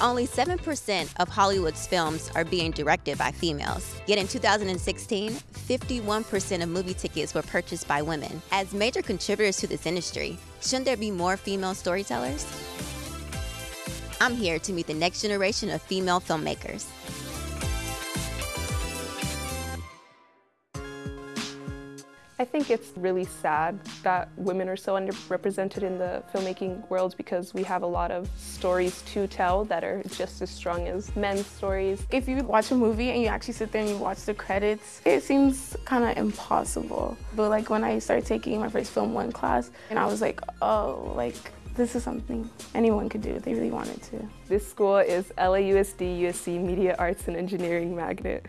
Only 7% of Hollywood's films are being directed by females. Yet in 2016, 51% of movie tickets were purchased by women. As major contributors to this industry, shouldn't there be more female storytellers? I'm here to meet the next generation of female filmmakers. I think it's really sad that women are so underrepresented in the filmmaking world because we have a lot of stories to tell that are just as strong as men's stories. If you watch a movie and you actually sit there and you watch the credits, it seems kind of impossible. But like when I started taking my first film one class and I was like, oh, like this is something anyone could do if they really wanted to. This school is LAUSD USC Media Arts and Engineering Magnet.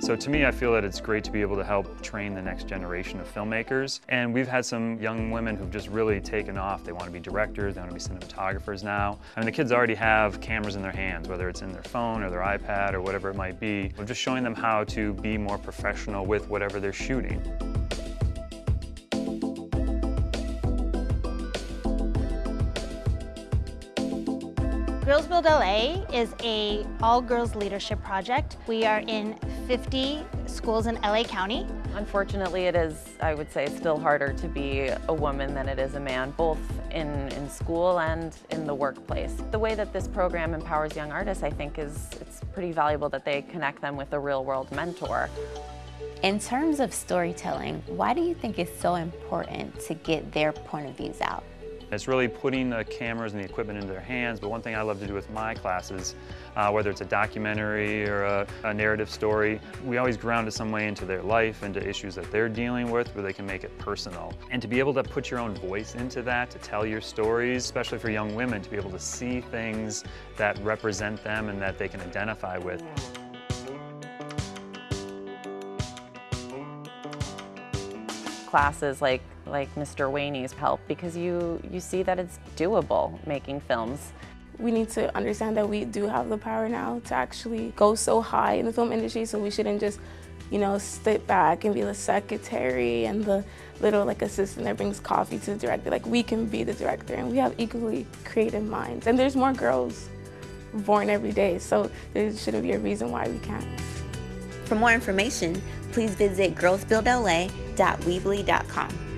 So to me, I feel that it's great to be able to help train the next generation of filmmakers. And we've had some young women who've just really taken off. They want to be directors, they want to be cinematographers now. I mean, the kids already have cameras in their hands, whether it's in their phone or their iPad or whatever it might be. We're just showing them how to be more professional with whatever they're shooting. Girls Build LA is a all-girls leadership project. We are in 50 schools in LA County. Unfortunately, it is, I would say, still harder to be a woman than it is a man, both in, in school and in the workplace. The way that this program empowers young artists, I think, is it's pretty valuable that they connect them with a real-world mentor. In terms of storytelling, why do you think it's so important to get their point of views out? It's really putting the cameras and the equipment into their hands, but one thing I love to do with my classes, uh, whether it's a documentary or a, a, narrative story, we always ground it some way into their life, into issues that they're dealing with, where they can make it personal. And to be able to put your own voice into that, to tell your stories, especially for young women, to be able to see things that represent them and that they can identify with. Classes like, like Mr. Wayne's help because you, you see that it's doable making films. We need to understand that we do have the power now to actually go so high in the film industry so we shouldn't just you know, sit back and be the secretary and the little like assistant that brings coffee to the director. Like we can be the director and we have equally creative minds. And there's more girls born every day, so there shouldn't be a reason why we can't. For more information, please visit girlsbuildla.weebly.com.